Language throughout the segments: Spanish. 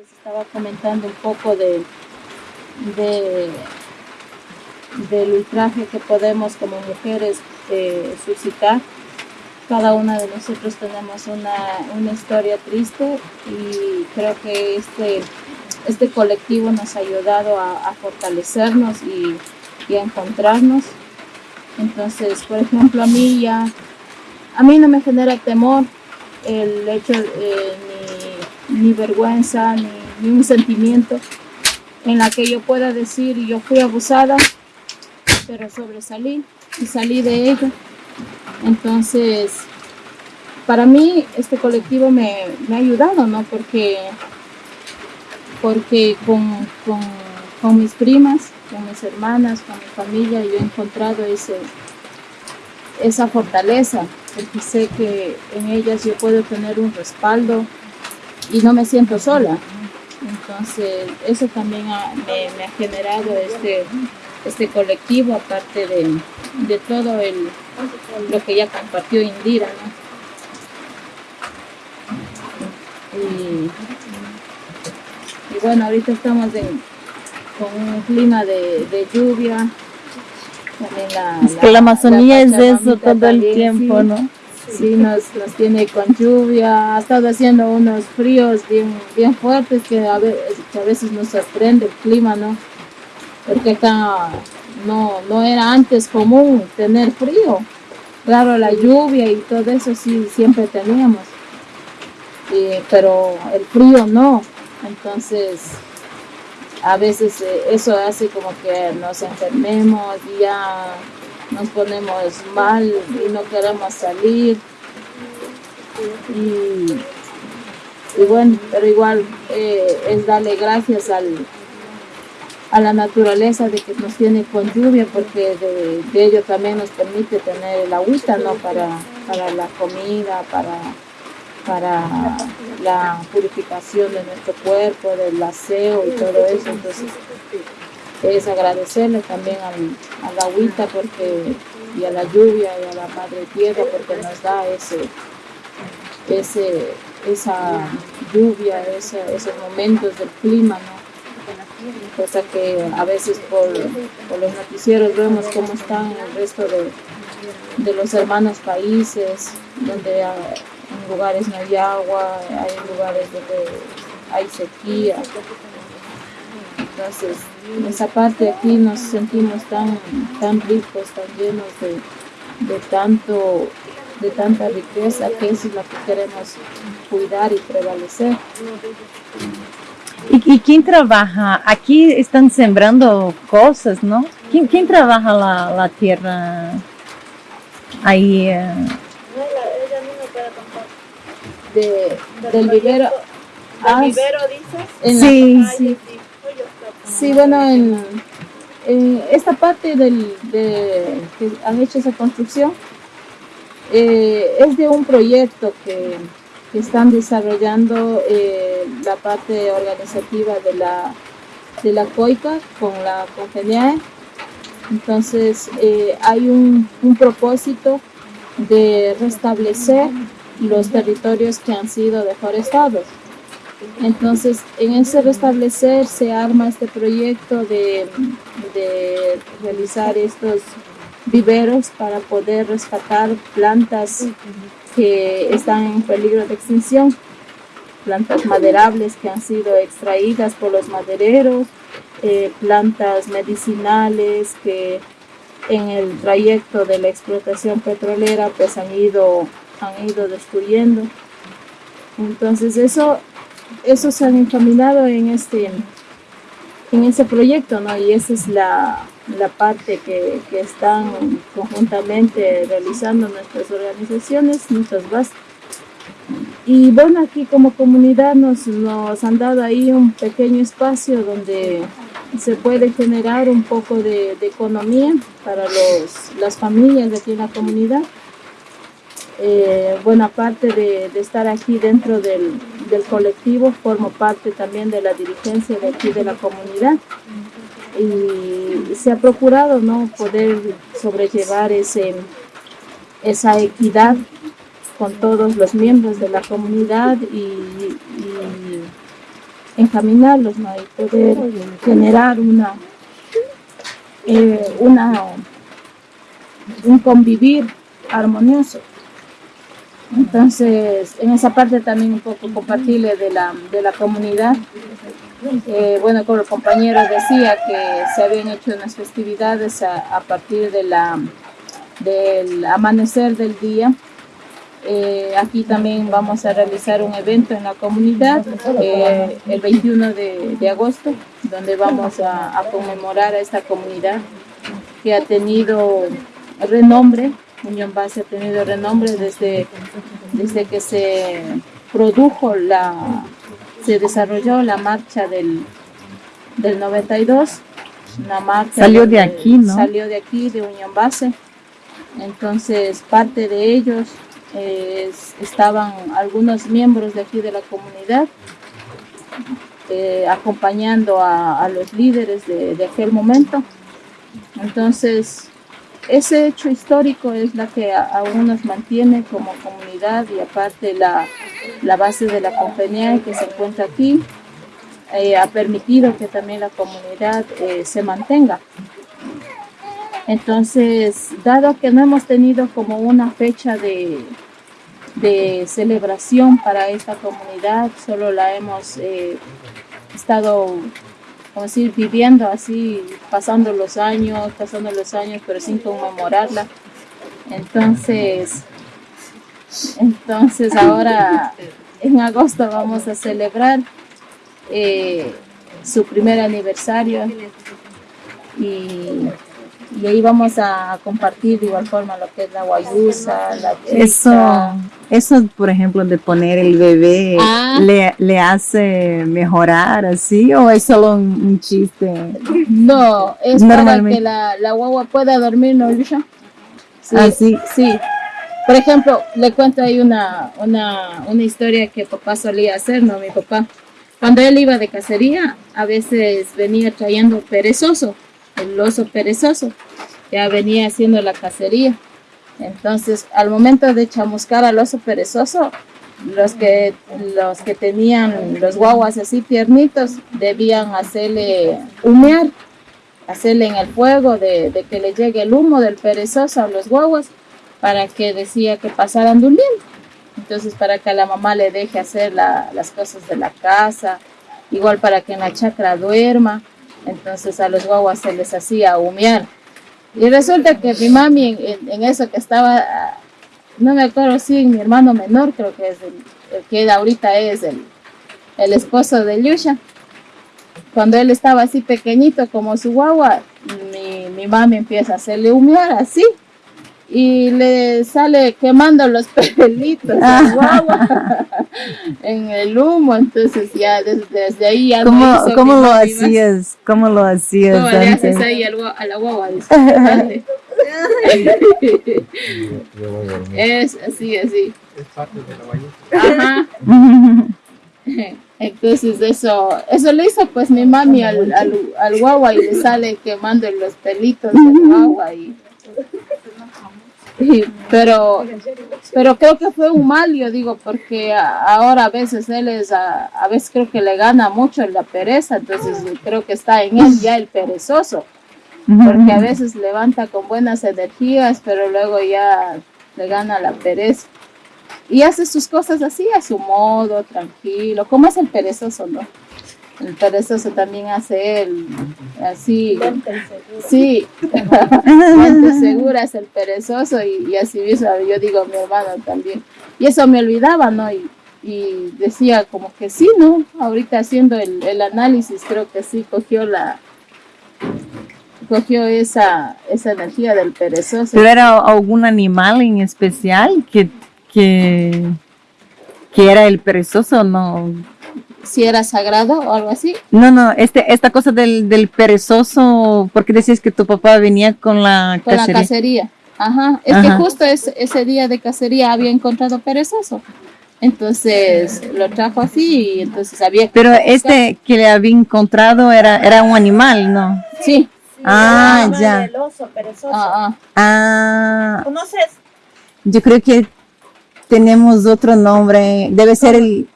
les estaba comentando un poco de, de del ultraje que podemos como mujeres eh, suscitar. Cada una de nosotros tenemos una, una, historia triste y creo que este, este colectivo nos ha ayudado a, a fortalecernos y, y, a encontrarnos. Entonces, por ejemplo, a mí ya, a mí no me genera temor el hecho, eh, ni, vergüenza, ni, ni un sentimiento en la que yo pueda decir yo fui abusada pero sobresalí y salí de ella. Entonces, para mí este colectivo me, me ha ayudado, ¿no? Porque, porque con, con, con, mis primas, con mis hermanas, con mi familia, yo he encontrado ese, esa fortaleza, porque sé que en ellas yo puedo tener un respaldo y no me siento sola. Entonces, eso también ha, me, me ha generado este, este colectivo, aparte de, de todo el, lo que ya compartió Indira. ¿no? Y, y, bueno, ahorita estamos en, con un clima de, de lluvia. La, es que la Amazonía es eso todo el tiempo, sí, ¿no? Sí, nos, nos, tiene con lluvia, ha estado haciendo unos fríos bien, bien fuertes que a, veces, que a veces nos sorprende el clima, ¿no? porque acá no, no era antes común tener frío. Claro, la lluvia y todo eso sí siempre teníamos, eh, pero el frío no. Entonces, a veces eh, eso hace como que nos enfermemos y ya nos ponemos mal y no queremos salir. Y, y bueno, pero igual eh, es darle gracias al, a la naturaleza de que nos tiene con lluvia porque de, ello también nos permite tener el agüita ¿no? para, para la comida, para, para la purificación de nuestro cuerpo, del aseo y todo eso. Entonces es agradecerle también al, al agüita porque, y a la lluvia y a la madre tierra porque nos da ese, ese, esa lluvia, ese, esos momentos del clima, ¿no? cosa que a veces por, por, los noticieros vemos cómo están el resto de, de los hermanos países, donde en lugares no hay agua, hay lugares donde hay sequía. Entonces, en esa parte aquí nos sentimos tan, tan ricos, tan llenos de, de, tanto, de tanta riqueza, que eso es lo que queremos cuidar y prevalecer. ¿Y, ¿Y, quién trabaja? Aquí están sembrando cosas, ¿no? ¿Quién, quién trabaja la, la, tierra ahí? Eh? No, ella misma para comprar. De, del vivero. Ah, vivero dices? En sí, la, sí. Sí, bueno, en, esta parte del, de, que han hecho esa construcción eh, es de un proyecto que están desarrollando eh, la parte organizativa de la, de la COICA con la CONGENIAE. Entonces eh, hay un, un, propósito de restablecer los territorios que han sido deforestados. Entonces, en ese restablecer se arma este proyecto de, de realizar estos viveros para poder rescatar plantas que están en peligro de extinción, plantas maderables que han sido extraídas por los madereros, eh, plantas medicinales que en el trayecto de la explotación petrolera pues han ido, han ido destruyendo. Entonces eso, eso se han encaminado en este en ese proyecto, ¿no? Y esa es la, la parte que, que, están conjuntamente realizando nuestras organizaciones, nuestras bases. Y bueno, aquí como comunidad nos, nos han dado ahí un pequeño espacio donde se puede generar un poco de, de economía para los, las familias de aquí en la comunidad. Eh, bueno, aparte de, estar aquí dentro del, colectivo, formo parte también de la dirigencia de aquí de la comunidad y se ha procurado no poder sobrellevar ese esa equidad con todos los miembros de la comunidad y, y encaminarlos ¿no? y poder generar una, eh, una un convivir armonioso. Entonces, en esa parte también un poco compartirle de la, de la comunidad. Eh, bueno, como el compañero decía que se habían hecho unas festividades a, partir de la, del amanecer del día. Eh, aquí también vamos a realizar un evento en la comunidad eh, el 21 de, agosto, donde vamos a conmemorar a esta comunidad que ha tenido renombre Unión Base ha tenido renombre desde, desde que se produjo la, se desarrolló la marcha del, del 92. Una marcha salió de aquí, ¿no? Salió de aquí, de Unión Base. Entonces, parte de ellos eh, estaban algunos miembros de aquí de la comunidad eh, acompañando a, a, los líderes de, de aquel momento. Entonces, ese hecho histórico es la que aún nos mantiene como comunidad y aparte la, la base de la compañía que se encuentra aquí eh, ha permitido que también la comunidad eh, se mantenga. Entonces, dado que no hemos tenido como una fecha de, de celebración para esta comunidad, solo la hemos eh, estado como decir, viviendo así, pasando los años, pasando los años, pero sin conmemorarla. Entonces, entonces ahora en agosto vamos a celebrar eh, su primer aniversario y, y, ahí vamos a compartir de igual forma lo que es la guayusa, la. Eso, eso, por ejemplo, de poner el bebé, ah. le, ¿le hace mejorar así o es solo un, un chiste? No, es para que la, la guagua pueda dormir, ¿no? Sí, ah, sí. sí. Por ejemplo, le cuento ahí una, una, una historia que papá solía hacer, ¿no? Mi papá, cuando él iba de cacería, a veces venía trayendo perezoso, el oso perezoso, ya venía haciendo la cacería. Entonces, al momento de chamuscar al oso perezoso, los que, los que tenían los guaguas así tiernitos debían hacerle humear, hacerle en el fuego de, que le llegue el humo del perezoso a los guaguas para que decía que pasaran durmiendo. Entonces, para que a la mamá le deje hacer la, las cosas de la casa, igual para que en la chacra duerma. Entonces, a los guaguas se les hacía humear. Y resulta que mi mami en, eso que estaba, no me acuerdo si mi hermano menor, creo que es el, el que ahorita es el, el esposo de Yusha. Cuando él estaba así pequeñito como su guagua, mi, mi mami empieza a hacerle humear así y le sale quemando los pelitos al guagua en el humo, entonces ya desde, desde ahí ya ¿Cómo, no ¿cómo lo hacías? ¿Cómo lo hacías? ¿Cómo le haces ahí al, a la guagua? Es así, así. Es parte de la Ajá. Entonces eso, eso le hizo pues mi mami al, al, al guagua y le sale quemando los pelitos del guagua y pero pero creo que fue un mal yo digo porque ahora a veces él es a, a, veces creo que le gana mucho la pereza entonces creo que está en él ya el perezoso porque a veces levanta con buenas energías pero luego ya le gana la pereza. Y hace sus cosas así a su modo tranquilo como es el perezoso no el perezoso también hace él así. Sí. Segura es el perezoso y, y, así mismo yo digo mi hermano también. Y eso me olvidaba no y, y decía como que sí no ahorita haciendo el, el, análisis creo que sí cogió la cogió esa esa energía del perezoso. Pero era algún animal en especial que que que era el perezoso no si era sagrado o algo así. No, no, este, esta cosa del, del perezoso, porque decías que tu papá venía con la con cacería. la cacería. Ajá, es Ajá. que justo es, ese día de cacería había encontrado perezoso. Entonces lo trajo así y entonces había que Pero este que le había encontrado era, era un animal, ¿no? Sí. Ah, ya. El oso perezoso. Ah, ah. ¿Conoces? Yo creo que tenemos otro nombre. Debe ser el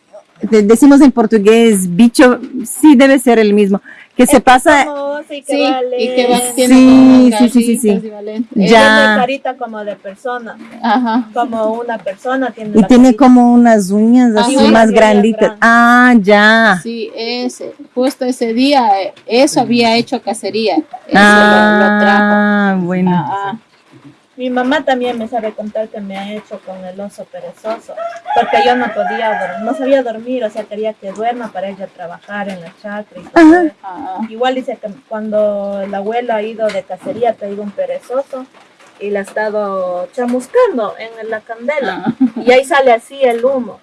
decimos en portugués bicho, sí debe ser el mismo, que se pasa, y que Sí, va y que va, Sí, sí, sí, sí, sí. Ya. carita como de persona, Ajá. como una persona tiene y la tiene carita. como unas uñas así Ajá. más Sí, granditas. grande. Ah, ya. Sí, ese, justo ese día, eh, eso había hecho cacería. Eso lo, lo trajo. Ah, bueno. Ah, ah. Mi mamá también me sabe contar que me ha hecho con el oso perezoso, porque yo no podía, dor- no sabía dormir, o sea, quería que duerma para ella trabajar en la chacra y todo Ajá. eso. Igual dice que cuando el abuelo ha ido de cacería, ha traído un perezoso y le ha estado chamuscando en la candela. ah. Y ahí sale así el humo.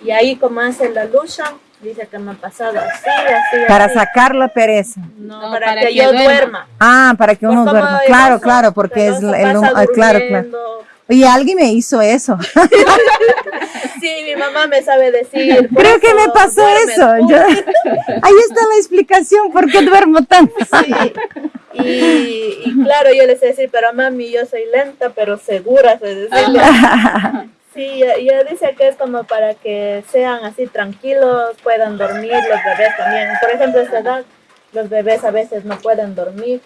Y ahí como hace la lucha, dice que me ha pasado así, así, Para así. sacar la pereza. No, No, para, para que, que yo duerma. duerma. Ah, para que Por uno duerma. Claro, claro, porque es el, el- pasa ah, claro, claro. Oye, alguien me hizo eso. Sí, mi mamá me sabe decir. Creo que me pasó eso. Yo- ahí está la explicación por qué duermo tanto. Sí. Y, y claro, yo les sé decir, pero mami, yo soy lenta, pero segura, sé decirle. Sí, ella ella dice que es como para que sean así tranquilos, puedan dormir los bebés también. Por ejemplo, a esta edad, los bebés a veces no pueden dormir,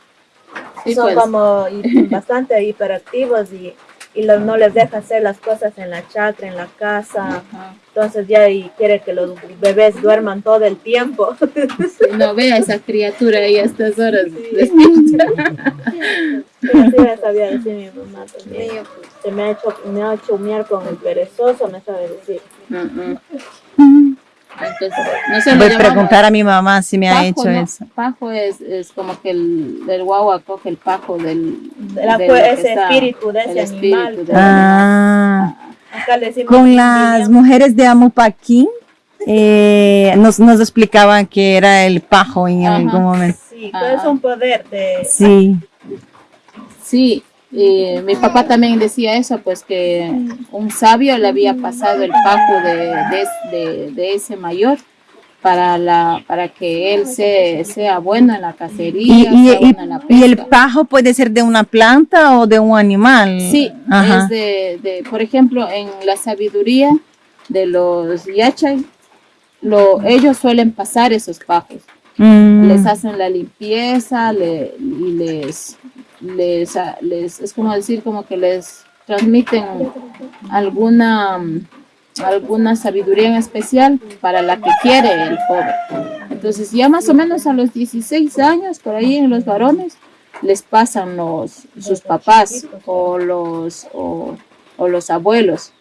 Sí, son pues. como bastante hiperactivos y, y no les deja hacer las cosas en la chacra, en la casa. Ajá. Entonces ya y quiere que los bebés duerman todo el tiempo. Sí, No vea esa criatura ahí a estas horas sí sabía decir mi mamá también. Se me ha hecho, me ha hecho humear con el perezoso, me sabe decir. Entonces, nosotros Voy a preguntar a mi mamá si me ha pajo, hecho ¿no? eso. Pajo es, es como que el, el guagua coge el pajo del, La- de lo que ese está- espíritu de ese espíritu animal. de- Ah, Acá le decimos con las mujeres de Amupaquín eh, nos, nos explicaban que era el pajo en Ajá. algún momento. Sí, es un poder de... Sí. Sí, y mi papá también decía eso, pues que un sabio le había pasado el pajo de, de, de- de ese mayor para la para que él se, sea bueno en la cacería, y- sea y- bueno en la y el pajo puede ser de una planta o de un animal. Sí, Ajá. es de, de, por ejemplo, en la sabiduría de los yachay, lo, ellos suelen pasar esos pajos. Mm. les hacen la limpieza le- y les, les, les, es como decir, como que les transmiten alguna, alguna sabiduría en especial para la que quiere el joven. Entonces ya más o menos a los 16 años, por ahí en los varones, les pasan los, sus papás o los, o, o los abuelos.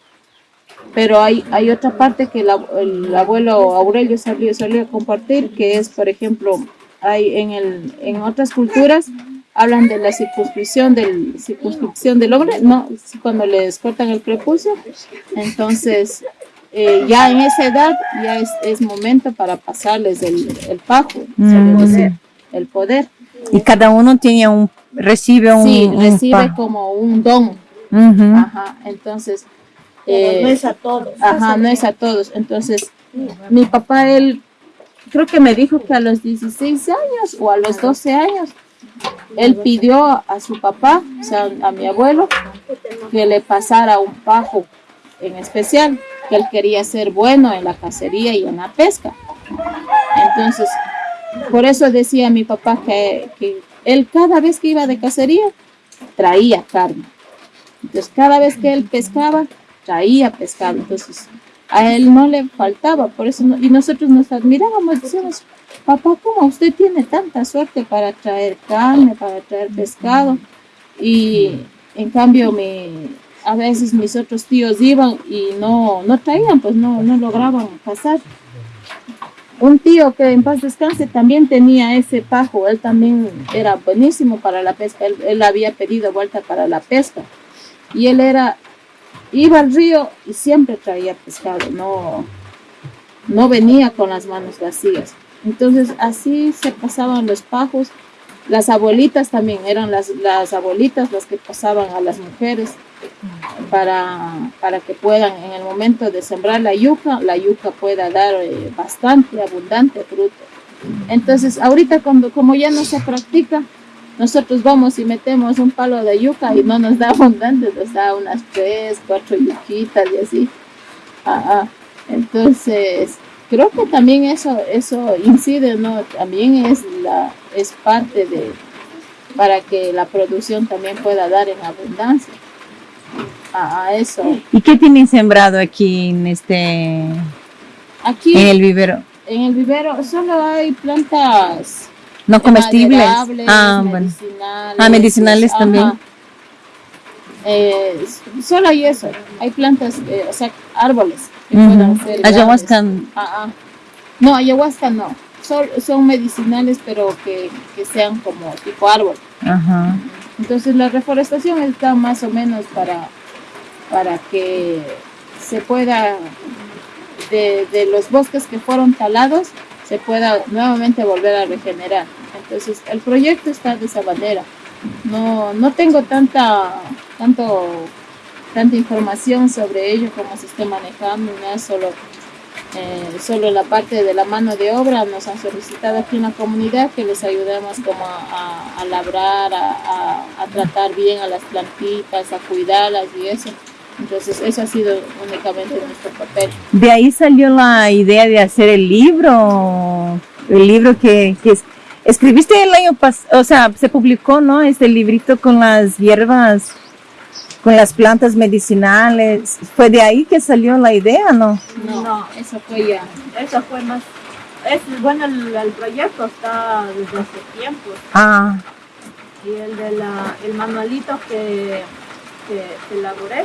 Pero hay, hay otra parte que el, ab- el abuelo Aurelio salió, salió a compartir, que es, por ejemplo, hay en, el, en otras culturas hablan de la circunscripción del, circunscripción del hombre, no, cuando les cortan el prepucio, entonces eh, ya en esa edad ya es, es momento para pasarles el, el pajo, Mm. el poder. Y cada uno tiene un, recibe un, Sí, recibe como un don, ajá, entonces... No eh, es a todos. Ajá, no es a todos. Entonces, mi papá, él, creo que me dijo que a los 16 años o a los 12 años, él pidió a su papá, o sea, a mi abuelo, que le pasara un pajo en especial, que él quería ser bueno en la cacería y en la pesca. Entonces, por eso decía mi papá que, que él cada vez que iba de cacería, traía carne. Entonces, cada vez que él pescaba, traía pescado. Entonces, a él no le faltaba, por eso, y nosotros nos admirábamos, decíamos, papá, ¿cómo usted tiene tanta suerte para traer carne, para traer pescado? Y en cambio, mi, a veces mis otros tíos iban y no, no traían, pues no, no lograban cazar. Un tío que en paz descanse también tenía ese pajo, él también era buenísimo para la pesca, él, él había pedido vuelta para la pesca y él era iba al río y siempre traía pescado, no, no venía con las manos vacías. Entonces así se pasaban los pajos. Las abuelitas también eran las, las abuelitas las que pasaban a las mujeres para, para que puedan en el momento de sembrar la yuca, la yuca pueda dar eh, bastante, abundante fruto. Entonces ahorita cuando, como ya no se practica, nosotros vamos y metemos un palo de yuca y no nos da abundante, nos da unas tres, cuatro yuquitas y así. Ah, ah. Entonces, creo que también eso, eso incide, ¿no? También es la, es parte de, para que la producción también pueda dar en abundancia a, a eso. ¿Y qué tienen sembrado aquí en este, Aquí en el vivero? en el vivero solo hay plantas No comestibles. Ah, bueno. medicinales. Ah, medicinales ajá. también. Eh, solo hay eso, hay plantas, eh, o sea, árboles que puedan ser Ayahuasca. Ah, ah. No, ayahuasca no. Son, son medicinales, pero que, que sean como tipo árbol. Entonces la reforestación está más o menos para, para que se pueda, de, de los bosques que fueron talados, se pueda nuevamente volver a regenerar. Entonces el proyecto está de esa manera. No, no tengo tanta, tanto, tanta información sobre ello, cómo se esté manejando, nada, solo, eh, solo la parte de la mano de obra nos han solicitado aquí en la comunidad que les ayudemos como a, a- a labrar, a, a- tratar bien a las plantitas, a cuidarlas y eso. Entonces eso ha sido únicamente nuestro papel. De ahí salió la idea de hacer el libro, el libro que, que es- escribiste el año pasado, o sea, se publicó, ¿no? Este librito con las hierbas, con las plantas medicinales. ¿Fue de ahí que salió la idea, no? No, No. eso fue ya. Eso fue más. Es, bueno, el, el proyecto está desde hace tiempo. Ah, Y el de la, el manualito que, que, que elaboré,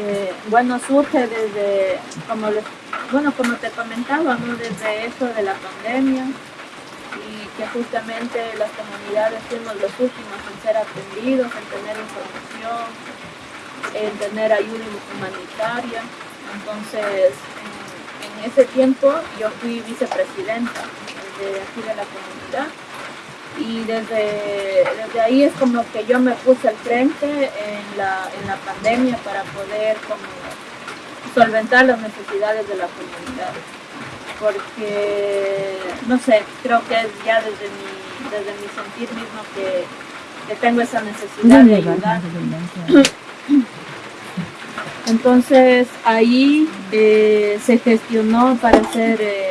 eh, bueno, surge desde, como les, bueno, como te comentaba, ¿no? desde esto de la pandemia que justamente las comunidades fuimos los últimos en ser atendidos, en tener información, en tener ayuda humanitaria. Entonces, en, ese tiempo yo fui vicepresidenta de aquí de la comunidad y desde, desde ahí es como que yo me puse al frente en la, en la pandemia para poder como solventar las necesidades de la comunidad porque no sé creo que es ya desde mi desde mi sentir mismo que, que tengo esa necesidad de ayudar. entonces ahí eh, se gestionó para hacer eh,